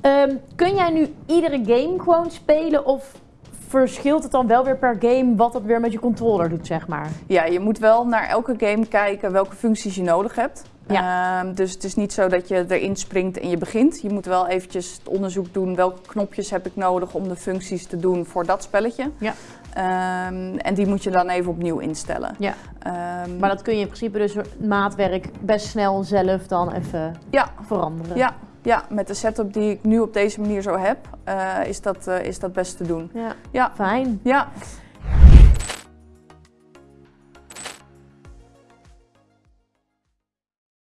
Ehm, kun jij nu iedere game gewoon spelen of verschilt het dan wel weer per game wat dat weer met je controller doet, zeg maar? Ja, je moet wel naar elke game kijken welke functies je nodig hebt. Ehm, dus het is niet zo dat je erin springt en je begint. Je moet wel eventjes het onderzoek doen welke knopjes heb ik nodig om de functies te doen voor dat spelletje. Ja. Ehm, en die moet je dan even opnieuw instellen. Ja. Maar dat kun je in principe dus maatwerk best snel zelf dan even ja, veranderen. ja, ja, met de setup die ik nu op deze manier zo heb, eh, is, dat, eh, is dat best te doen. Ja. Ja, Fijn. ja.